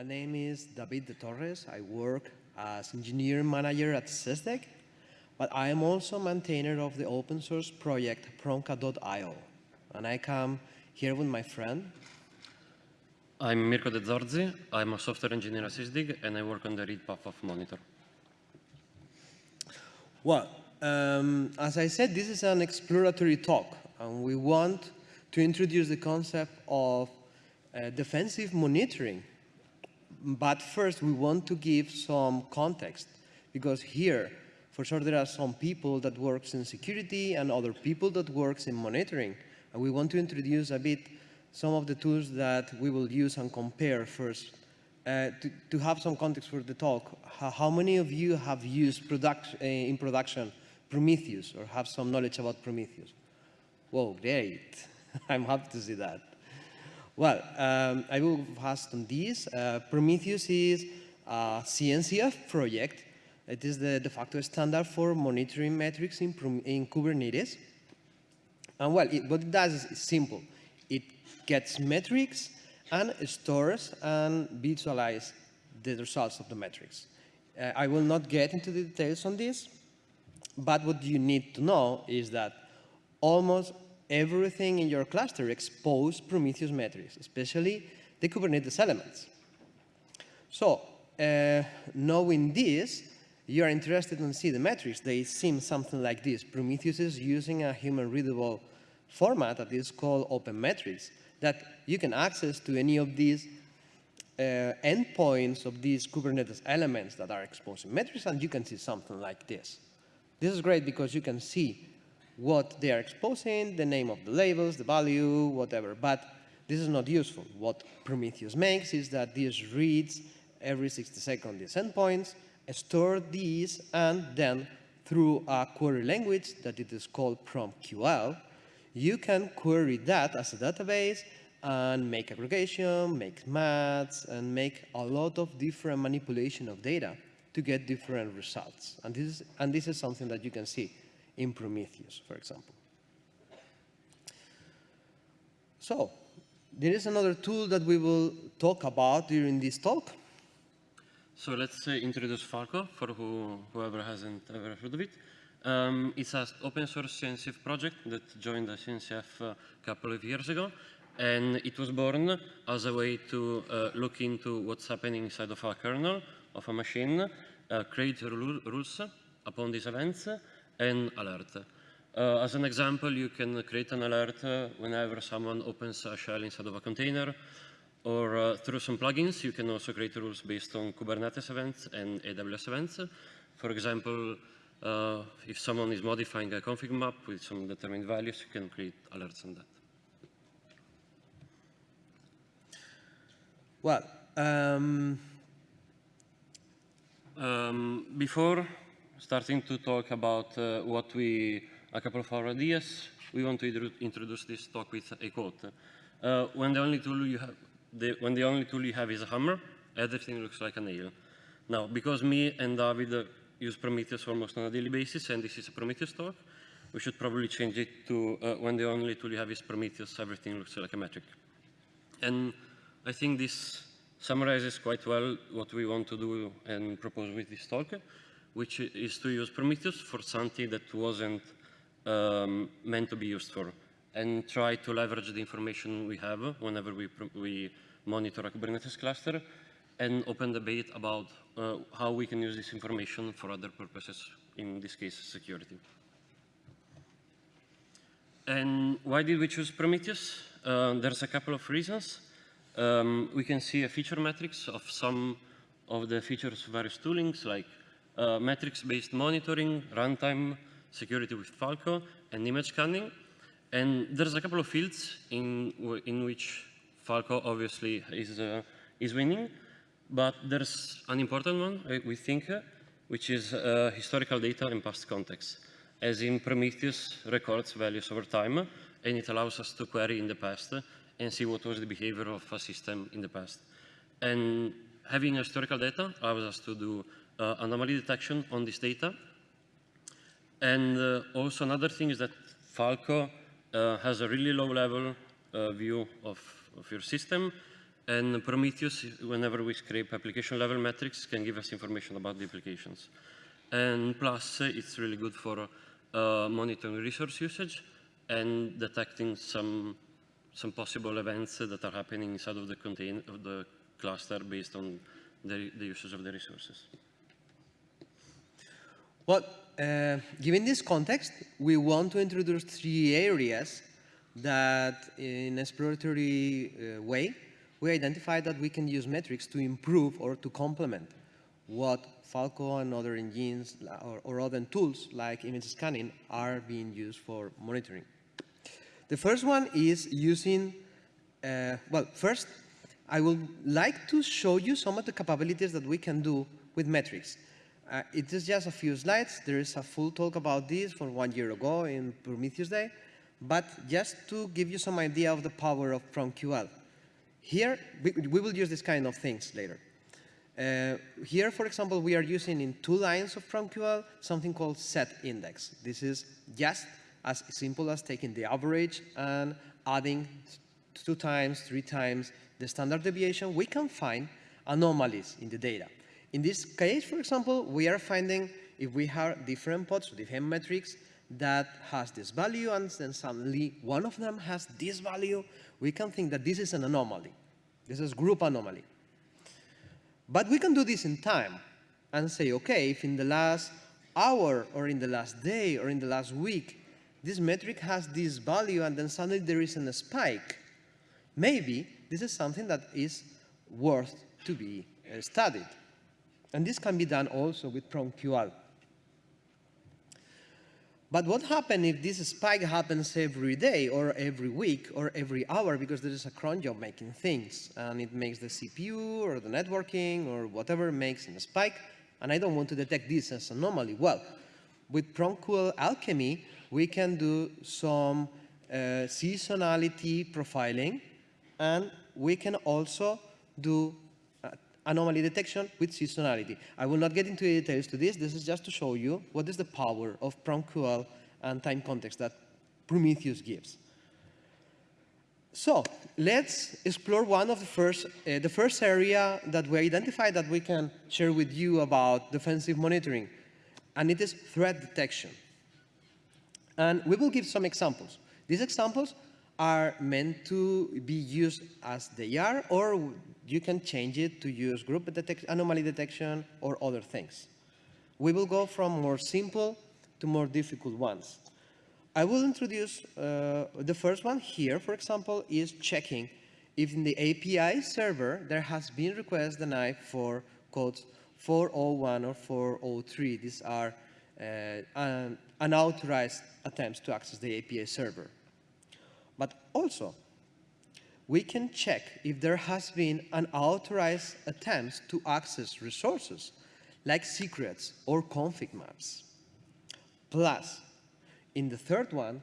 My name is David de Torres. I work as engineer manager at Sysdig, but I am also maintainer of the open source project PromCat.io. And I come here with my friend. I'm Mirko De Zorzi. I'm a software engineer at SysDig, and I work on the read path of Monitor. Well, um, as I said, this is an exploratory talk, and we want to introduce the concept of uh, defensive monitoring. But first, we want to give some context, because here, for sure, there are some people that works in security and other people that works in monitoring. And we want to introduce a bit some of the tools that we will use and compare first. Uh, to, to, have some context for the talk, how, many of you have used product, uh, in production Prometheus or have some knowledge about Prometheus? Whoa, great. I'm happy to see that. Well, um, I will fast on this. Uh, Prometheus is a CNCF project. It is the de facto standard for monitoring metrics in, in Kubernetes. And well, it, what it does is simple. It gets metrics and stores and visualize the results of the metrics. Uh, I will not get into the details on this, but what you need to know is that almost everything in your cluster expose Prometheus metrics, especially the Kubernetes elements. So uh, knowing this, you are interested in see the metrics. They seem something like this. Prometheus is using a human-readable format that is called Open Metrics that you can access to any of these uh, endpoints of these Kubernetes elements that are exposing metrics, and you can see something like this. This is great because you can see what they are exposing, the name of the labels, the value, whatever. But this is not useful. What Prometheus makes is that this reads every 60 seconds these endpoints, store these, and then through a query language that it is called PromQL, you can query that as a database and make aggregation, make maths, and make a lot of different manipulation of data to get different results. And this is, and this is something that you can see in Prometheus, for example. So, there is another tool that we will talk about during this talk. So let's uh, introduce Falco for who, whoever hasn't ever heard of it. Um, it's an open source CNCF project that joined the CNCF a couple of years ago. And it was born as a way to uh, look into what's happening inside of a kernel of a machine, uh, create rules upon these events, and alert. Uh, as an example, you can create an alert uh, whenever someone opens a shell inside of a container, or uh, through some plugins, you can also create rules based on Kubernetes events and AWS events. For example, uh, if someone is modifying a config map with some determined values, you can create alerts on that. Well, um... Um, before starting to talk about uh, what we, a couple of our ideas, we want to introduce this talk with a quote. Uh, when the only tool you have, the, when the only tool you have is a hammer, everything looks like a nail. Now, because me and David use Prometheus almost on a daily basis, and this is a Prometheus talk, we should probably change it to uh, when the only tool you have is Prometheus, everything looks like a metric. And I think this summarizes quite well what we want to do and propose with this talk, which is to use Prometheus for something that wasn't um, meant to be used for, and try to leverage the information we have whenever we, we monitor a Kubernetes cluster and open debate about uh, how we can use this information for other purposes, in this case, security. And why did we choose Prometheus? Uh, there's a couple of reasons. Um, we can see a feature matrix of some of the features of various toolings, like uh, metrics-based monitoring, runtime, security with Falco, and image scanning. And there's a couple of fields in, in which Falco obviously is, uh, is winning. But there's an important one, we think, uh, which is uh, historical data and past context. As in Prometheus records values over time, and it allows us to query in the past and see what was the behavior of a system in the past. And having historical data allows us to do uh, anomaly detection on this data. And uh, also another thing is that Falco uh, has a really low level uh, view of, of your system And Prometheus, whenever we scrape application level metrics, can give us information about the applications. And plus, uh, it's really good for uh, monitoring resource usage and detecting some some possible events that are happening inside of the contain of the cluster based on the, the usage of the resources. Well, uh, given this context, we want to introduce three areas that in exploratory uh, way, we identify that we can use metrics to improve or to complement what Falco and other engines or, or other tools like image scanning are being used for monitoring. The first one is using, uh, well, first, I would like to show you some of the capabilities that we can do with metrics. Uh, it is just a few slides. There is a full talk about this from one year ago in Prometheus Day. But just to give you some idea of the power of PromQL. Here, we, we will use this kind of things later. Uh, here, for example, we are using in two lines of PromQL something called set index. This is just as simple as taking the average and adding two times, three times the standard deviation. We can find anomalies in the data. In this case, for example, we are finding if we have different pods, different metrics that has this value and then suddenly one of them has this value, we can think that this is an anomaly. This is group anomaly. But we can do this in time and say, okay, if in the last hour or in the last day or in the last week, this metric has this value and then suddenly there is a spike, maybe this is something that is worth to be uh, studied. And this can be done also with PromQL. But what happens if this spike happens every day or every week or every hour because there is a cron job making things and it makes the CPU or the networking or whatever makes a spike and I don't want to detect this as anomaly? Well, with PromQL Alchemy, we can do some uh, seasonality profiling and we can also do anomaly detection with seasonality. I will not get into the details to this. This is just to show you what is the power of PromQL and time context that Prometheus gives. So let's explore one of the first, uh, the first area that we identified that we can share with you about defensive monitoring, and it is threat detection. And we will give some examples. These examples are meant to be used as they are, or you can change it to use group detect anomaly detection or other things. We will go from more simple to more difficult ones. I will introduce uh, the first one here, for example, is checking if in the API server there has been request denied for codes 401 or 403. These are uh, unauthorized attempts to access the API server. But also, we can check if there has been an authorized attempt to access resources like secrets or config maps. Plus, in the third one,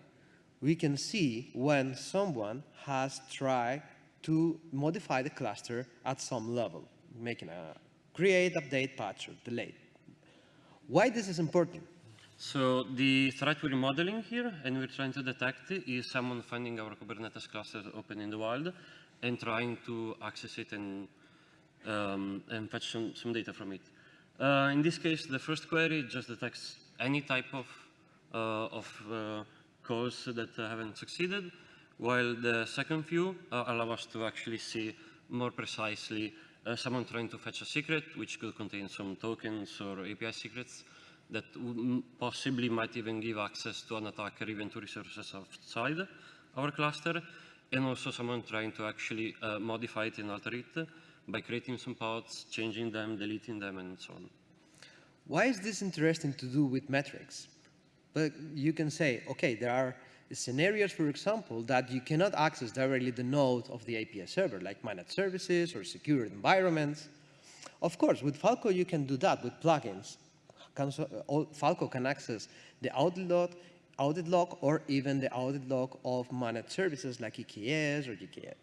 we can see when someone has tried to modify the cluster at some level, making a create, update, patch, or delete. Why this is important? So the threat we're modeling here and we're trying to detect is someone finding our Kubernetes cluster open in the wild and trying to access it and, um, and fetch some, some data from it. Uh, in this case, the first query just detects any type of, uh, of uh, calls that haven't succeeded, while the second view uh, allow us to actually see more precisely uh, someone trying to fetch a secret, which could contain some tokens or API secrets, that possibly might even give access to an attacker even to resources outside our cluster, and also someone trying to actually uh, modify it and alter it by creating some pods, changing them, deleting them, and so on. Why is this interesting to do with metrics? But you can say, okay, there are scenarios, for example, that you cannot access directly the node of the API server, like managed services or secure environments. Of course, with Falco, you can do that with plugins. Uh, Falco can access the audit log, audit log or even the audit log of managed services like EKS or GKE.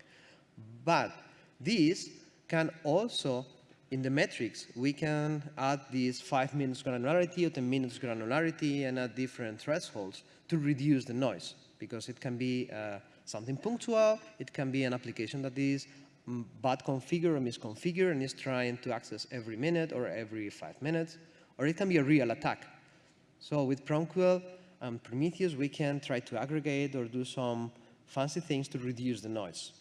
But these can also, in the metrics, we can add these 5 minutes granularity or 10 minutes granularity and at different thresholds to reduce the noise because it can be uh, something punctual, it can be an application that is mm, bad configured or misconfigured and is trying to access every minute or every five minutes, or it can be a real attack. So with PromQL and Prometheus, we can try to aggregate or do some fancy things to reduce the noise.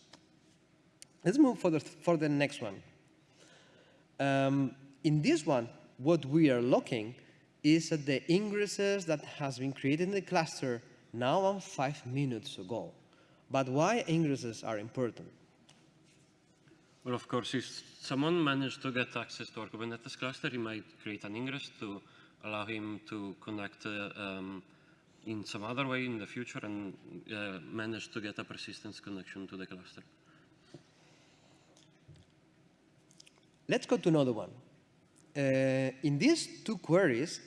Let's move for the, for the next one. Um, in this one, what we are looking is at the ingresses that has been created in the cluster now and five minutes ago. But why ingresses are important? Well, of course, if someone managed to get access to our Kubernetes cluster, he might create an ingress to allow him to connect uh, um, in some other way in the future and uh, manage to get a persistence connection to the cluster. Let's go to another one. Uh, in these two queries,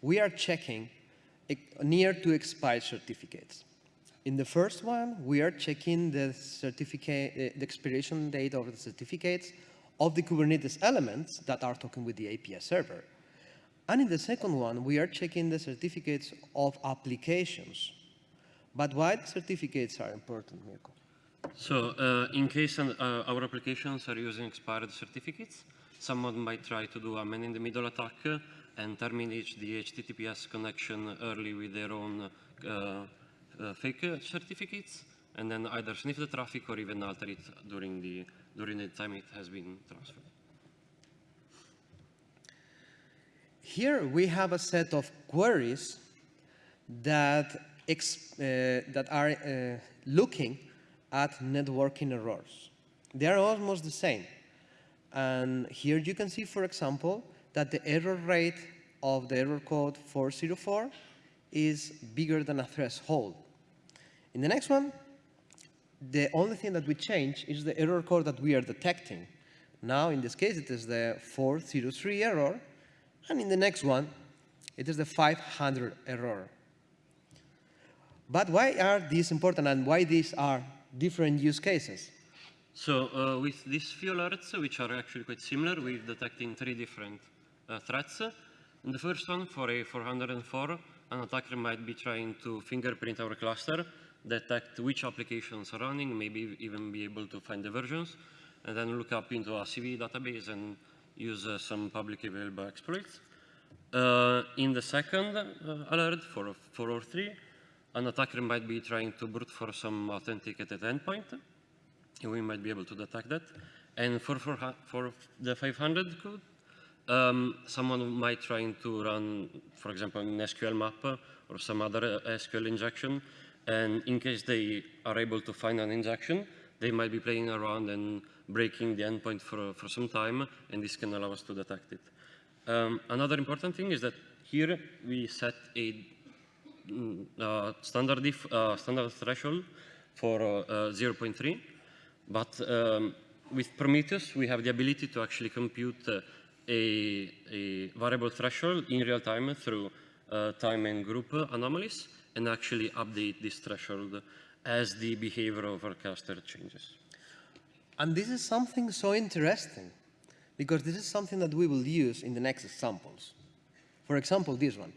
we are checking e- near to expired certificates. In the first one, we are checking the certificate, uh, the expiration date of the certificates of the Kubernetes elements that are talking with the API server. And in the second one, we are checking the certificates of applications. But why the certificates are important, Mirko? So uh, in case uh, our applications are using expired certificates, someone might try to do a man-in-the-middle attack and terminate the HTTPS connection early with their own uh, fake uh, certificates, and then either sniff the traffic or even alter it during the, during the time it has been transferred. Here we have a set of queries that, uh, that are uh, looking at networking errors. They are almost the same. And here you can see, for example, that the error rate of the error code 404 is bigger than a threshold. In the next one, the only thing that we change is the error code that we are detecting. Now, in this case, it is the 403 error, and in the next one, it is the 500 error. But why are these important and why these are different use cases? So uh, with these few alerts, which are actually quite similar, we're detecting three different uh, threats. In the first one, for a 404, an attacker might be trying to fingerprint our cluster, detect which applications are running, maybe even be able to find the versions, and then look up into a CV database and use uh, some publicly available exploits. Uh, in the second uh, alert, for 403, an attacker might be trying to brute force some authenticated endpoint, we might be able to detect that. And for, for, for the 500 code, um, someone might trying to run, for example, an SQL map or some other uh, SQL injection, and in case they are able to find an injection, they might be playing around and breaking the endpoint for, for some time, and this can allow us to detect it. Um, another important thing is that here we set a mm, uh, standard, uh, standard threshold for uh, 0.3, but um, with Prometheus, we have the ability to actually compute uh, a, a, variable threshold in real time through uh, time and group anomalies and actually update this threshold as the behavior of our cluster changes. And this is something so interesting because this is something that we will use in the next examples. For example, this one.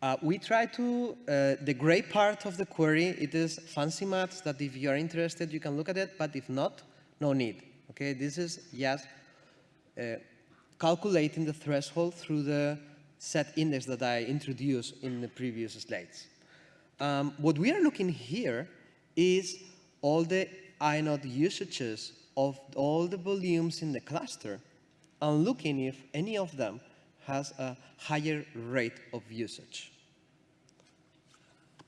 Uh, we try to, uh, the gray part of the query, it is fancy maths that if you are interested, you can look at it, but if not, no need. Okay, this is just uh, calculating the threshold through the set index that I introduced in the previous slides. Um, what we are looking here is all the inode usages of all the volumes in the cluster and looking if any of them has a higher rate of usage.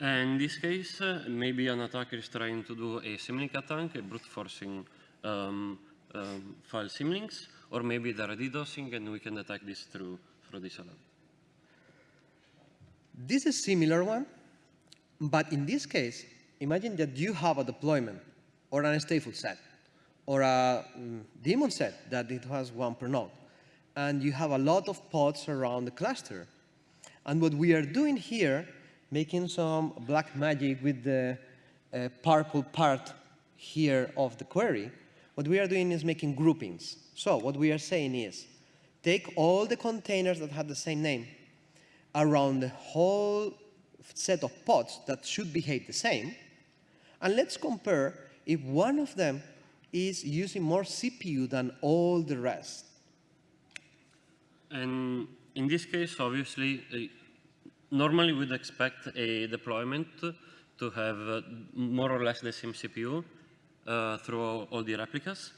And in this case, uh, maybe an attacker is trying to do a symlink attack, a brute forcing um, um, file symlinks, or maybe they're DDoSing and we can detect this through, through this alert. This is similar one, but in this case, imagine that you have a deployment or an stateful set or a mm, daemon set that it has one per node. And you have a lot of pods around the cluster. And what we are doing here, making some black magic with the uh, purple part here of the query, what we are doing is making groupings. So what we are saying is, take all the containers that have the same name around the whole set of pods that should behave the same, and let's compare if one of them is using more CPU than all the rest. And in this case, obviously, uh, normally we'd expect a deployment to have uh, more or less the same CPU uh, through all, the replicas.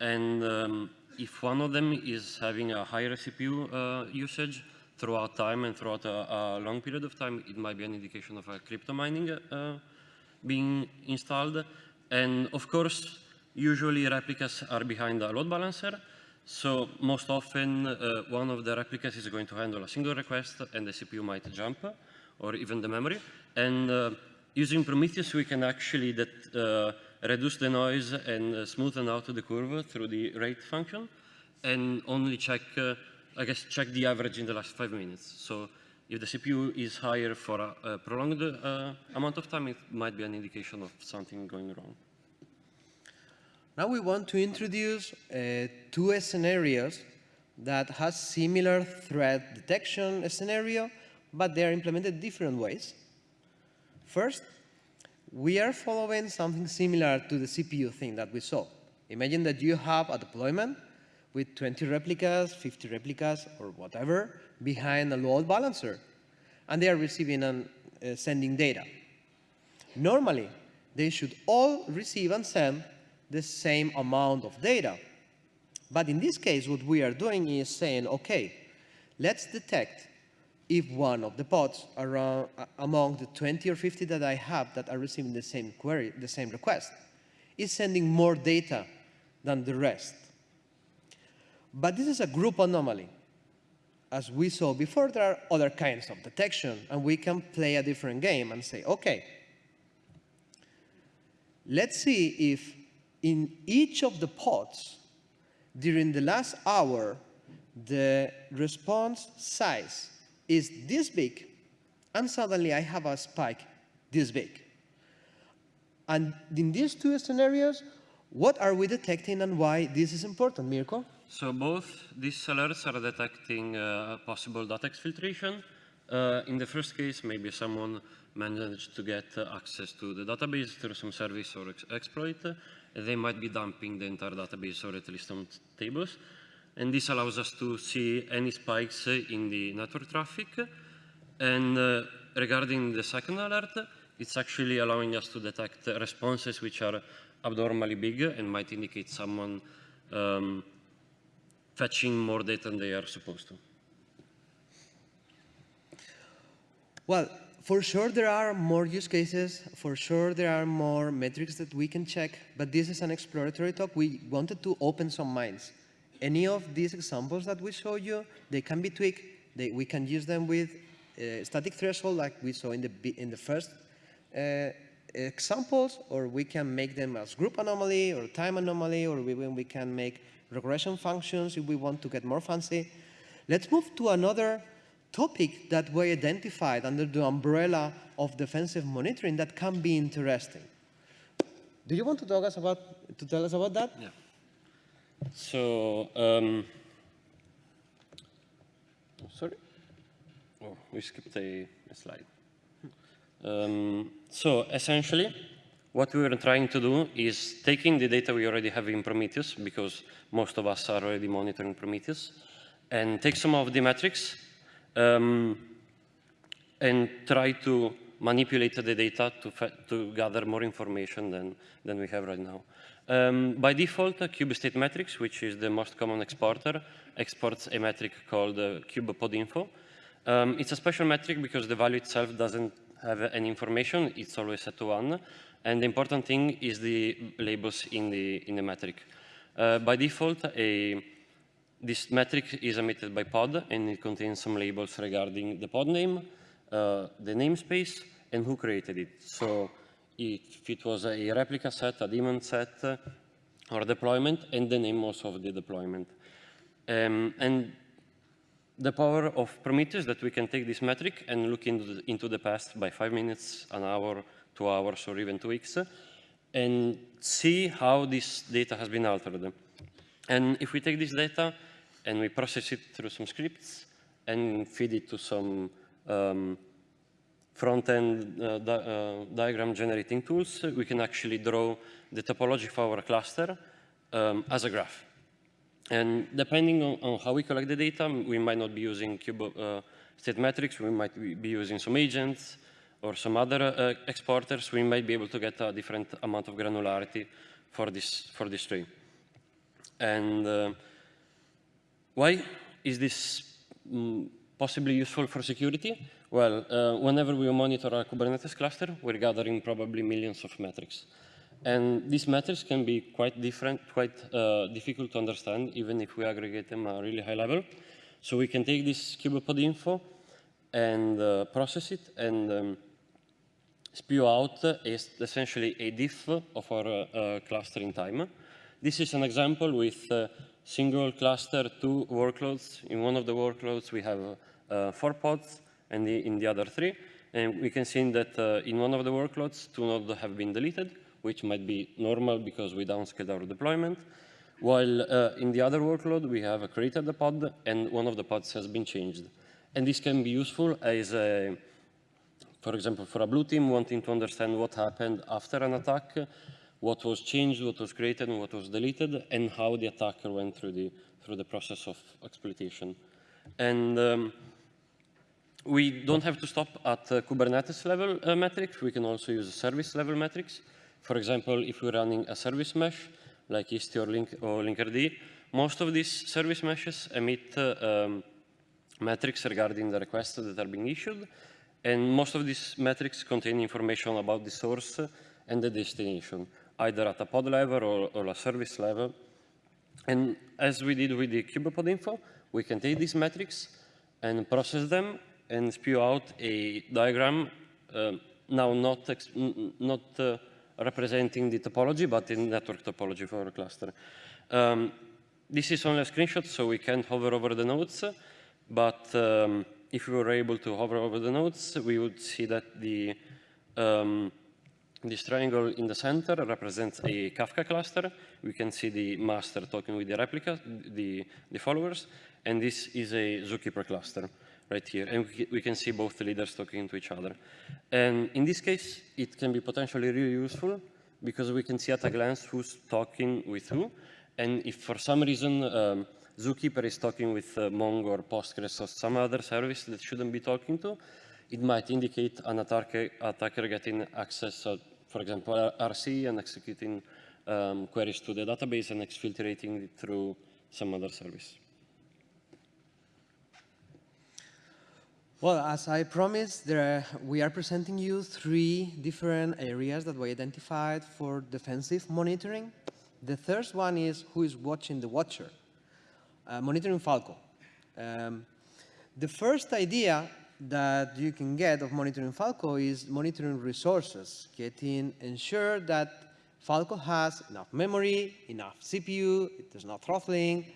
And um, if one of them is having a higher CPU uh, usage throughout time and throughout a, a, long period of time, it might be an indication of a crypto mining uh, being installed. And of course, usually replicas are behind a load balancer. So most often, uh, one of the replicas is going to handle a single request, and the CPU might jump, or even the memory. And uh, using Prometheus, we can actually that, uh, reduce the noise and uh, smoothen out the curve through the rate function, and only check, uh, I guess, check the average in the last five minutes. So if the CPU is higher for a, a prolonged uh, amount of time, it might be an indication of something going wrong. Now we want to introduce uh, two scenarios that has similar threat detection scenario, but they are implemented different ways. First, we are following something similar to the CPU thing that we saw. Imagine that you have a deployment with 20 replicas, 50 replicas, or whatever, behind a load balancer, and they are receiving and uh, sending data. Normally, they should all receive and send the same amount of data. But in this case, what we are doing is saying, okay, let's detect if one of the pods around, among the 20 or 50 that I have that are receiving the same query, the same request, is sending more data than the rest. But this is a group anomaly. As we saw before, there are other kinds of detection, and we can play a different game and say, okay, let's see if in each of the pods, during the last hour, the response size is this big, and suddenly I have a spike this big. And in these two scenarios, what are we detecting and why this is important, Mirko? So both these alerts are detecting uh, possible data exfiltration. Uh, in the first case, maybe someone managed to get uh, access to the database through some service or ex exploit. they might be dumping the entire database or at least some tables. And this allows us to see any spikes in the network traffic. And uh, regarding the second alert, it's actually allowing us to detect responses which are abnormally big and might indicate someone um, fetching more data than they are supposed to. Well, for sure there are more use cases, for sure there are more metrics that we can check, but this is an exploratory talk. We wanted to open some minds. Any of these examples that we show you, they can be tweaked. They, we can use them with uh, static threshold like we saw in the, in the first uh, examples, or we can make them as group anomaly or time anomaly, or we, we can make regression functions if we want to get more fancy. Let's move to another topic that we identified under the umbrella of defensive monitoring that can be interesting. Do you want to talk us about to tell us about that? Yeah. So, um, sorry, oh, we skipped a, a slide. Um, so essentially, what we were trying to do is taking the data we already have in Prometheus, because most of us are already monitoring Prometheus, and take some of the metrics um, and try to manipulate the data to, to gather more information than, than we have right now. Um, by default, uh, Kube State Metrics, which is the most common exporter, exports a metric called uh, Kube Pod Info. Um, it's a special metric because the value itself doesn't have any information. It's always set to one. And the important thing is the labels in the, in the metric. Uh, by default, a this metric is emitted by pod, and it contains some labels regarding the pod name, uh, the namespace, and who created it. So if it was a replica set, a daemon set, or deployment, and the name also of the deployment. Um, and the power of Prometheus that we can take this metric and look into the, into the past by five minutes, an hour, two hours, or even two weeks, and see how this data has been altered. And if we take this data and we process it through some scripts and feed it to some um, front-end uh, di uh, diagram generating tools, we can actually draw the topology of our cluster um, as a graph. And depending on, on, how we collect the data, we might not be using kube uh, state metrics, we might be using some agents or some other uh, exporters, we might be able to get a different amount of granularity for this, for this tree. And uh, why is this mm, possibly useful for security? Well, uh, whenever we monitor a Kubernetes cluster, we're gathering probably millions of metrics. And these metrics can be quite different, quite uh, difficult to understand, even if we aggregate them at a really high level. So we can take this kubepod info and uh, process it and um, spew out is essentially a diff of our uh, clustering time. This is an example with uh, single cluster, two workloads. In one of the workloads, we have uh, four pods, and the, in the other three. And we can see that uh, in one of the workloads, two nodes have been deleted, which might be normal because we downscaled our deployment. While uh, in the other workload, we have created a pod, and one of the pods has been changed. And this can be useful as a, for example, for a blue team wanting to understand what happened after an attack, what was changed, what was created, and what was deleted, and how the attacker went through the, through the process of exploitation. And um, we don't have to stop at uh, Kubernetes level uh, metrics. We can also use service level metrics. For example, if we're running a service mesh, like Istio or, Link or Linkerd, most of these service meshes emit uh, um, metrics regarding the requests that are being issued. And most of these metrics contain information about the source and the destination, either at a pod level or, or a service level. And as we did with the kubepod info, we can take these metrics and process them and spew out a diagram, uh, now not, not uh, representing the topology, but in network topology for a cluster. Um, this is only a screenshot, so we can't hover over the nodes, but um, if we were able to hover over the nodes, we would see that the um, this triangle in the center represents a Kafka cluster. We can see the master talking with the replica, the, the followers, and this is a Zookeeper cluster right here. And we can see both the leaders talking to each other. And in this case, it can be potentially really useful because we can see at a glance who's talking with who. And if for some reason um, Zookeeper is talking with uh, Mongo or Postgres or some other service that shouldn't be talking to, it might indicate an attacker, attacker getting access, uh, for example, RC and executing um, queries to the database and exfiltrating it through some other service. Well, as I promised, are, we are presenting you three different areas that we identified for defensive monitoring. The first one is who is watching the watcher, uh, monitoring Falco. Um, the first idea that you can get of monitoring Falco is monitoring resources, getting ensure that Falco has enough memory, enough CPU, it is not throttling.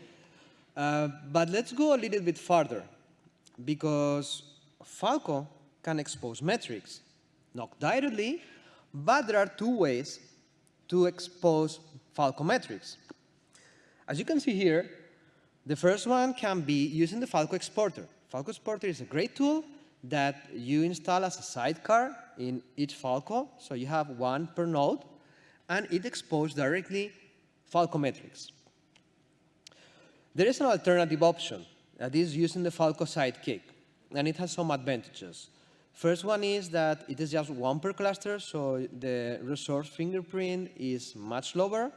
Uh, but let's go a little bit further because Falco can expose metrics, not directly, but there are two ways to expose Falco metrics. As you can see here, the first one can be using the Falco exporter. Falco exporter is a great tool that you install as a sidecar in each Falco, so you have one per node, and it exposes directly Falco metrics. There is an alternative option that is using the Falco sidekick and it has some advantages. First one is that it is just one per cluster, so the resource fingerprint is much lower.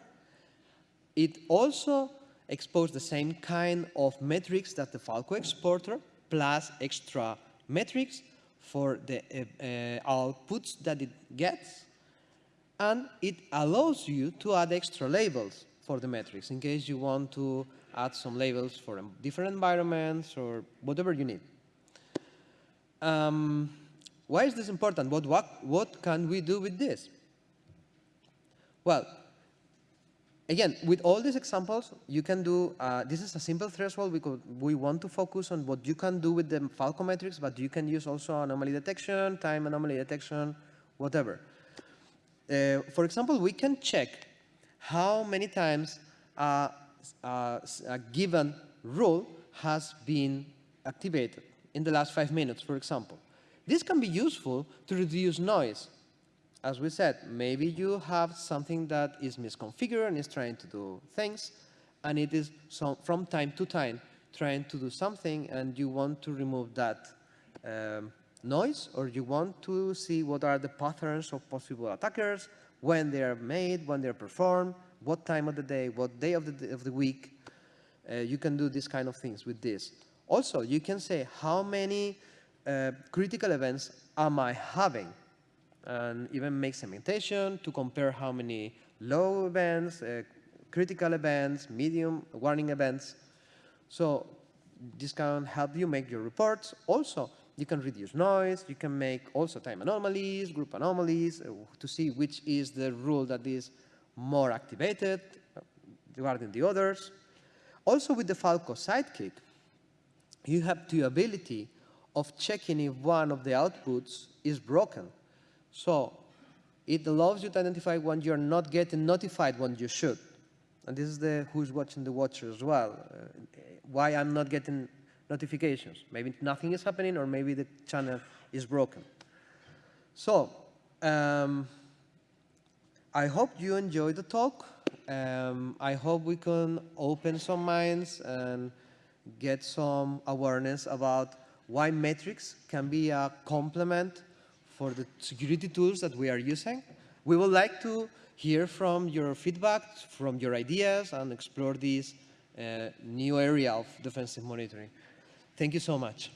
It also exposes the same kind of metrics that the Falco exporter, plus extra metrics for the uh, uh, outputs that it gets. And it allows you to add extra labels for the metrics in case you want to add some labels for different environments or whatever you need. Um, why is this important? What, what, what can we do with this? Well, again, with all these examples, you can do, uh, this is a simple threshold because we want to focus on what you can do with the Falco metrics, but you can use also anomaly detection, time anomaly detection, whatever. Uh, for example, we can check how many times uh, a given rule has been activated in the last five minutes, for example. This can be useful to reduce noise. as we said, maybe you have something that is misconfigured and is trying to do things, and it is so from time to time trying to do something, and you want to remove that um, noise, or you want to see what are the patterns of possible attackers, when they are made, when they are performed, what time of the day, what day of the, of the week. Uh, you can do these kind of things with this. Also, you can say how many uh, critical events am I having? And even make segmentation to compare how many low events, uh, critical events, medium warning events. So this can help you make your reports. Also, you can reduce noise, you can make also time anomalies, group anomalies, uh, to see which is the rule that is more activated uh, regarding the others. Also with the Falco Sidekick, you have the ability of checking if one of the outputs is broken. So it allows you to identify when you're not getting notified when you should. And this is the who's watching the watcher as well. Uh, why I'm not getting notifications. Maybe nothing is happening or maybe the channel is broken. So um, I hope you enjoyed the talk. Um, I hope we can open some minds and get some awareness about why metrics can be a complement for the security tools that we are using. We would like to hear from your feedback, from your ideas, and explore this uh, new area of defensive monitoring. Thank you so much.